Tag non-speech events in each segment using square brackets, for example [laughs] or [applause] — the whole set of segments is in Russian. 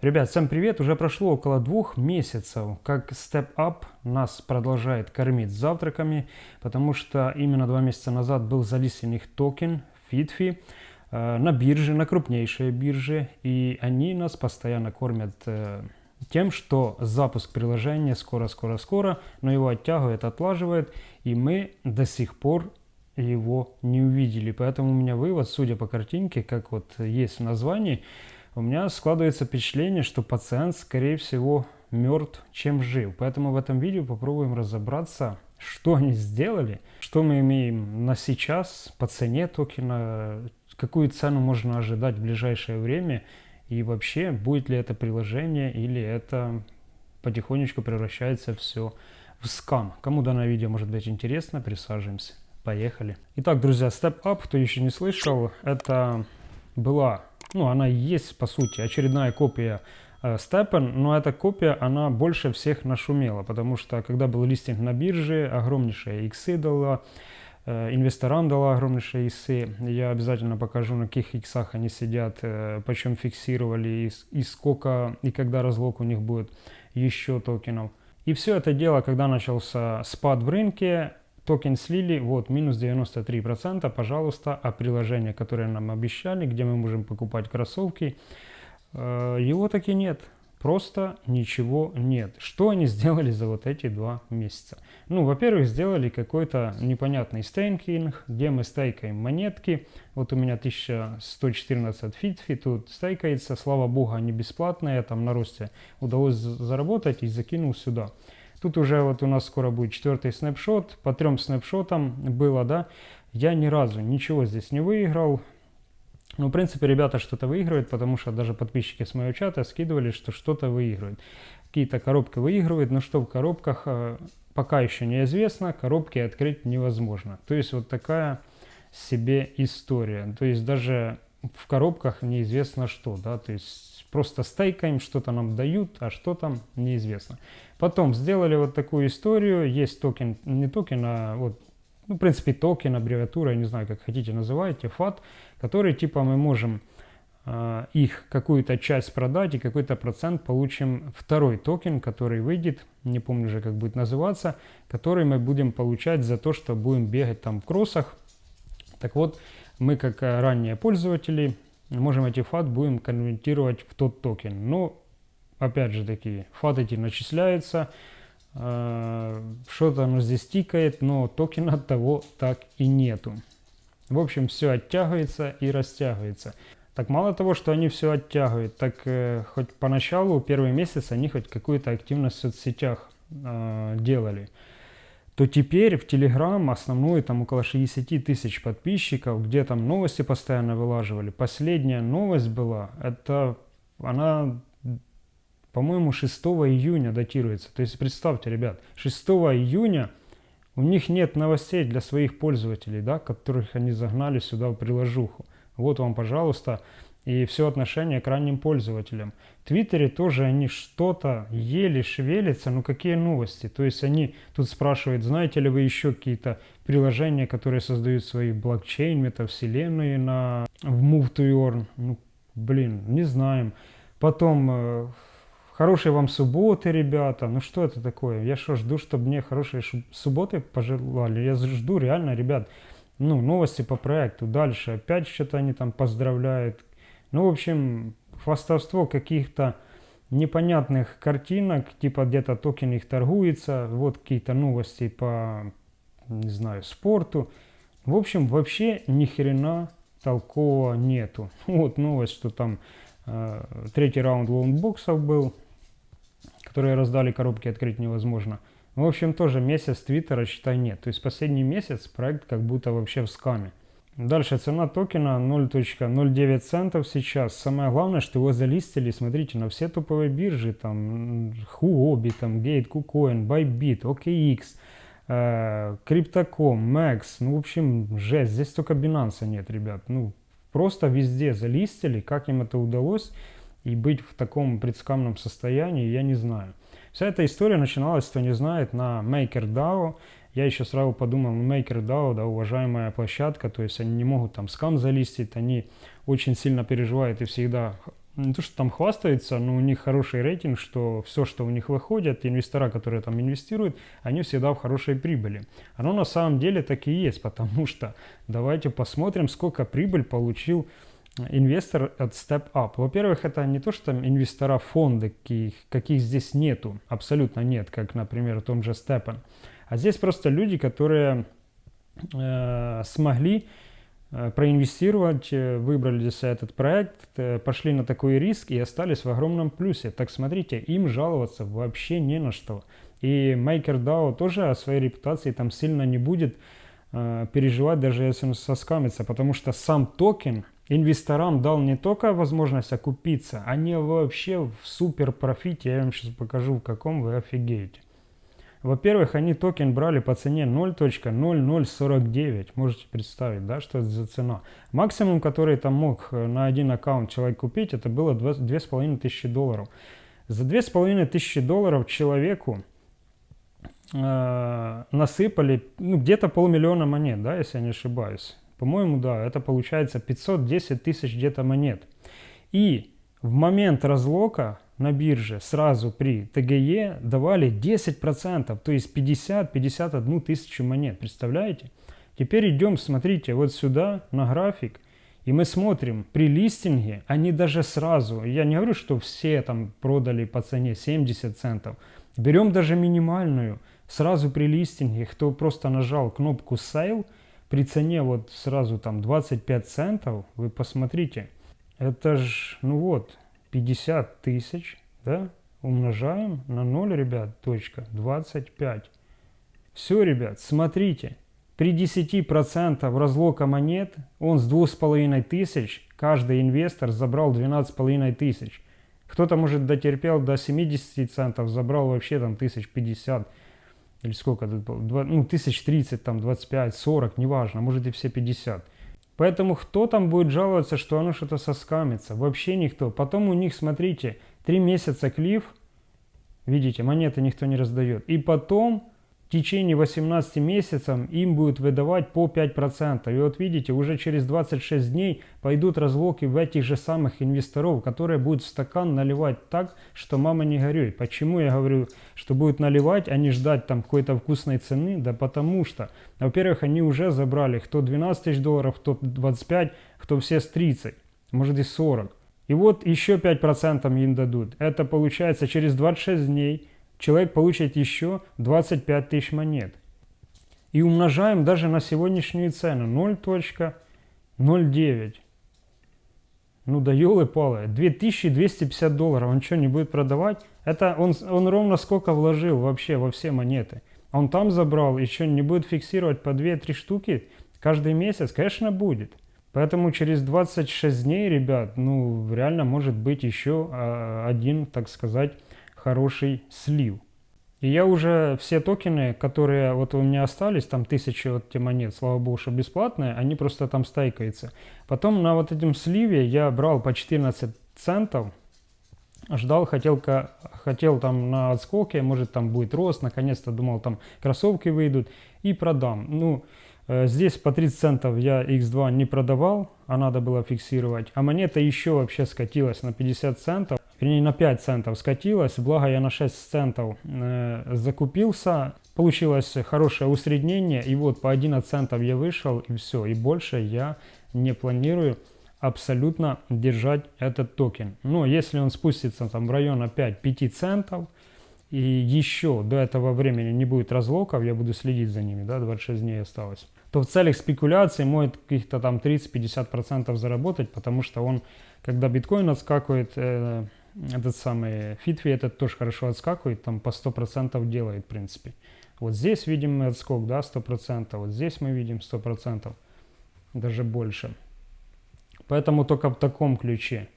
Ребят, всем привет! Уже прошло около двух месяцев, как Step Up нас продолжает кормить завтраками, потому что именно два месяца назад был залистен их токен FitFi э, на бирже, на крупнейшей бирже, и они нас постоянно кормят э, тем, что запуск приложения скоро-скоро-скоро, но его оттягивает, отлаживает, и мы до сих пор его не увидели. Поэтому у меня вывод, судя по картинке, как вот есть в названии, у меня складывается впечатление, что пациент, скорее всего, мертв, чем жив. Поэтому в этом видео попробуем разобраться, что они сделали, что мы имеем на сейчас по цене токена, какую цену можно ожидать в ближайшее время и вообще будет ли это приложение или это потихонечку превращается все в скам. Кому данное видео может быть интересно, присаживаемся. Поехали. Итак, друзья, Step Up, кто еще не слышал, это была ну, она есть, по сути, очередная копия э, Stepn, но эта копия, она больше всех нашумела, потому что, когда был листинг на бирже, огромнейшие иксы дала, э, инвесторам дала огромнейшие иксы. Я обязательно покажу, на каких иксах они сидят, э, почем фиксировали, и, и сколько, и когда разлог у них будет еще токенов. И все это дело, когда начался спад в рынке, Токен слили, вот, минус 93%, пожалуйста, а приложение, которое нам обещали, где мы можем покупать кроссовки, э, его таки нет. Просто ничего нет. Что они сделали за вот эти два месяца? Ну, во-первых, сделали какой-то непонятный стейкинг, где мы стейкаем монетки. Вот у меня 1114 фитфи тут стейкается. Слава богу, они бесплатные. Там на росте удалось заработать и закинул сюда. Тут уже вот у нас скоро будет четвертый снапшот. По трем снапшотам было, да. Я ни разу ничего здесь не выиграл. Ну, в принципе, ребята что-то выигрывают, потому что даже подписчики с моего чата скидывали, что что-то выигрывают. Какие-то коробки выигрывают, но что в коробках э, пока еще неизвестно, коробки открыть невозможно. То есть вот такая себе история. То есть даже в коробках неизвестно что, да, то есть просто стейкаем, что-то нам дают, а что там неизвестно. Потом сделали вот такую историю, есть токен, не токен, а вот, ну, в принципе, токен, аббревиатура, я не знаю, как хотите называйте, FAT, который типа мы можем э, их какую-то часть продать и какой-то процент получим второй токен, который выйдет, не помню уже, как будет называться, который мы будем получать за то, что будем бегать там в кроссах. Так вот, мы как ранние пользователи можем эти FAT будем конвертировать в тот токен. Но опять же таки, FAT эти начисляется, э, что-то оно здесь тикает, но токена того так и нету. В общем, все оттягивается и растягивается. Так мало того, что они все оттягивают, так э, хоть поначалу, первый месяц, они хоть какую-то активность в соцсетях э, делали, то теперь в Telegram основной там около 60 тысяч подписчиков, где там новости постоянно вылаживали. Последняя новость была, это она по-моему, 6 июня датируется. То есть представьте, ребят, 6 июня у них нет новостей для своих пользователей, да, которых они загнали сюда в приложуху. Вот вам, пожалуйста, и все отношение к ранним пользователям. В Твиттере тоже они что-то еле шевелятся, но какие новости? То есть они тут спрашивают, знаете ли вы еще какие-то приложения, которые создают свои блокчейн, метавселенные на, в Move to Earn? Ну, блин, не знаем. Потом э, Хорошей вам субботы, ребята. Ну что это такое? Я что, жду, чтобы мне хорошие субботы пожелали? Я жду реально, ребят, ну, новости по проекту. Дальше опять что-то они там поздравляют. Ну, в общем, хвастовство каких-то непонятных картинок, типа где-то токен их торгуется, вот какие-то новости по, не знаю, спорту. В общем, вообще ни хрена толкового нету. [laughs] Вот новость, что там э, третий раунд лутбоксов был, которые раздали коробки, открыть невозможно. В общем, тоже месяц Твиттера, считай, нет. То есть последний месяц проект как будто вообще в скаме. Дальше цена токена 0.09 центов сейчас. Самое главное, что его залистили, смотрите, на все топовые биржи, там, Huobi, там, Gate, KuCoin, Bybit, OKX, э, Crypto.com, Max, ну, в общем, жесть, здесь только Binance нет, ребят, ну, просто везде залистили, как им это удалось, и быть в таком предскамном состоянии, я не знаю. Вся эта история начиналась, кто не знает, на MakerDAO. Я еще сразу подумал, ну, MakerDAO, да, уважаемая площадка, то есть они не могут там скам залистить, они очень сильно переживают и всегда не то, что там хвастаются, но у них хороший рейтинг, что все, что у них выходит, инвестора, которые там инвестируют, они всегда в хорошей прибыли. Оно на самом деле так и есть, потому что давайте посмотрим, сколько прибыль получил инвестор от Step Up. Во-первых, это не то, что инвестора фонда, каких, каких здесь нету, абсолютно нет, как, например, в том же Stepan. А здесь просто люди, которые э, смогли э, проинвестировать, э, выбрали для себя этот проект, э, пошли на такой риск и остались в огромном плюсе. Так смотрите, им жаловаться вообще не на что. И MakerDAO тоже о своей репутации там сильно не будет э, переживать, даже если он соскамится, потому что сам токен инвесторам дал не только возможность окупиться, они вообще в супер профите, я вам сейчас покажу в каком, вы офигеете. Во-первых, они токен брали по цене 0.0049. Можете представить, да, что это за цена. Максимум, который там мог э, на один аккаунт человек купить, это было 2500 долларов. За 2500 долларов человеку э, насыпали ну, где-то полмиллиона монет, да, если я не ошибаюсь. По-моему, да, это получается 510 тысяч где-то монет. И в момент разлока на бирже сразу при ТГЕ давали 10%, то есть 50-51 тысячу монет, представляете? Теперь идем, смотрите, вот сюда на график, и мы смотрим, при листинге они даже сразу, я не говорю, что все там продали по цене 70 центов, берем даже минимальную, сразу при листинге, кто просто нажал кнопку Sale, при цене вот сразу там 25 центов, вы посмотрите, это ж, ну вот, 50 тысяч, да, умножаем на 0, ребят, точка, 25. Все, ребят, смотрите, при 10% разлока монет, он с 2500, каждый инвестор забрал 12,5 тысяч. Кто-то, может, дотерпел до 70 центов, забрал вообще там 1050 или сколько тут было, 2, ну, 1030, там, 25, 40, неважно, может и все 50. Поэтому кто там будет жаловаться, что оно что-то соскамится? Вообще никто. Потом у них, смотрите, 3 месяца клиф, видите, монеты никто не раздает. И потом в течение 18 месяцев им будет выдавать по 5%. И вот видите, уже через 26 дней пойдут разлоки в этих же самых инвесторов, которые будут стакан наливать так, что мама не горюй. Почему я говорю, что будут наливать, а не ждать там какой-то вкусной цены? Да потому что, во-первых, они уже забрали кто 12 тысяч долларов, кто 25, кто все с 30, может и 40. И вот еще 5% им дадут. Это получается через 26 дней человек получит еще 25 тысяч монет. И умножаем даже на сегодняшнюю цену 0.09. Ну да елы-палы, 2250 долларов, он что, не будет продавать? Это он, он ровно сколько вложил вообще во все монеты. Он там забрал, еще не будет фиксировать по 2-3 штуки каждый месяц? Конечно, будет. Поэтому через 26 дней, ребят, ну реально может быть еще а, один, так сказать, хороший слив. И я уже все токены, которые вот у меня остались, там тысячи вот эти монет, слава богу, что бесплатные, они просто там стайкаются. Потом на вот этом сливе я брал по 14 центов, ждал, хотел, хотел там на отскоке, может там будет рост, наконец-то думал там кроссовки выйдут и продам. Ну, э, здесь по 30 центов я X2 не продавал, а надо было фиксировать. А монета еще вообще скатилась на 50 центов вернее на 5 центов скатилась, благо я на 6 центов э, закупился, получилось хорошее усреднение, и вот по 11 центов я вышел, и все, и больше я не планирую абсолютно держать этот токен. Но если он спустится там в район опять 5 центов, и еще до этого времени не будет разлоков, я буду следить за ними, да, 26 дней осталось, то в целях спекуляции может каких-то там 30-50% заработать, потому что он, когда биткоин отскакивает, э, этот самый Фитви этот тоже хорошо отскакивает, там по 100% делает, в принципе. Вот здесь видим отскок, да, 100%, вот здесь мы видим 100%, даже больше. Поэтому только в таком ключе.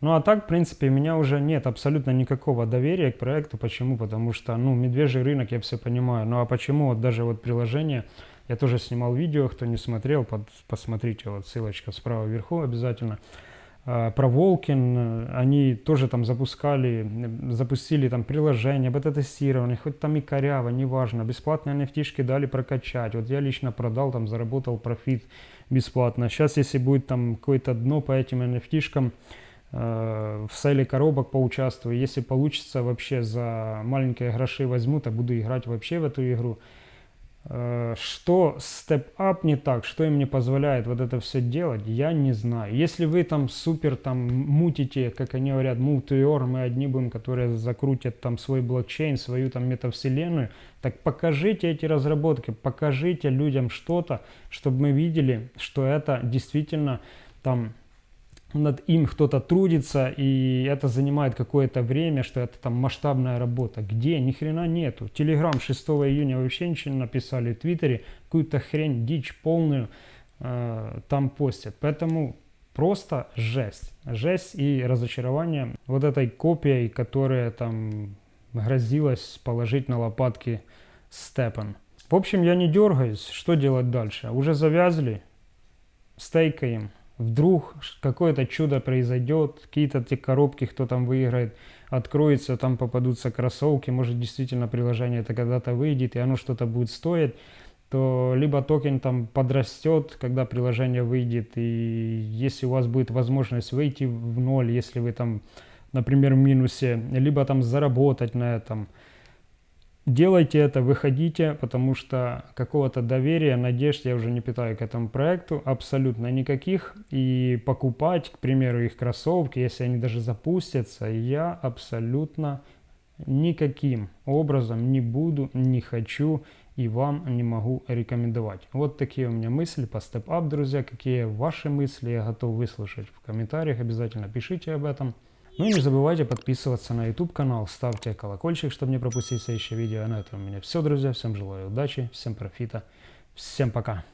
Ну а так, в принципе, у меня уже нет абсолютно никакого доверия к проекту. Почему? Потому что, ну, медвежий рынок, я все понимаю. Ну а почему? Вот даже вот приложение, я тоже снимал видео, кто не смотрел, под, посмотрите, вот ссылочка справа вверху обязательно. Про Волкин, они тоже там запускали, запустили там приложение, бета-тестирование, хоть там и коряво, неважно, бесплатные nft дали прокачать. Вот я лично продал, там заработал профит бесплатно. Сейчас, если будет там какое-то дно по этим nft э, в сейле коробок поучаствую. Если получится, вообще за маленькие гроши возьму, то буду играть вообще в эту игру. Э, что Step Up не так, что им не позволяет вот это все делать, я не знаю. Если вы там супер там мутите, как они говорят, your, мы одни будем, которые закрутят там свой блокчейн, свою там метавселенную, так покажите эти разработки, покажите людям что-то, чтобы мы видели, что это действительно там над им кто-то трудится, и это занимает какое-то время, что это там масштабная работа. Где? Ни хрена нету. Телеграм 6 июня вообще ничего не написали, в Твиттере какую-то хрень, дичь полную э, там постят. Поэтому просто жесть. Жесть и разочарование вот этой копией, которая там грозилась положить на лопатки Степан. В общем, я не дергаюсь. Что делать дальше? Уже завязли, стейкаем вдруг какое-то чудо произойдет, какие-то те коробки, кто там выиграет, откроется, там попадутся кроссовки, может действительно приложение это когда-то выйдет, и оно что-то будет стоить, то либо токен там подрастет, когда приложение выйдет, и если у вас будет возможность выйти в ноль, если вы там, например, в минусе, либо там заработать на этом, Делайте это, выходите, потому что какого-то доверия, надежд я уже не питаю к этому проекту, абсолютно никаких. И покупать, к примеру, их кроссовки, если они даже запустятся, я абсолютно никаким образом не буду, не хочу и вам не могу рекомендовать. Вот такие у меня мысли по Up, друзья. Какие ваши мысли, я готов выслушать в комментариях. Обязательно пишите об этом. Ну и не забывайте подписываться на YouTube канал, ставьте колокольчик, чтобы не пропустить следующее видео. А на этом у меня все, друзья. Всем желаю удачи, всем профита, всем пока.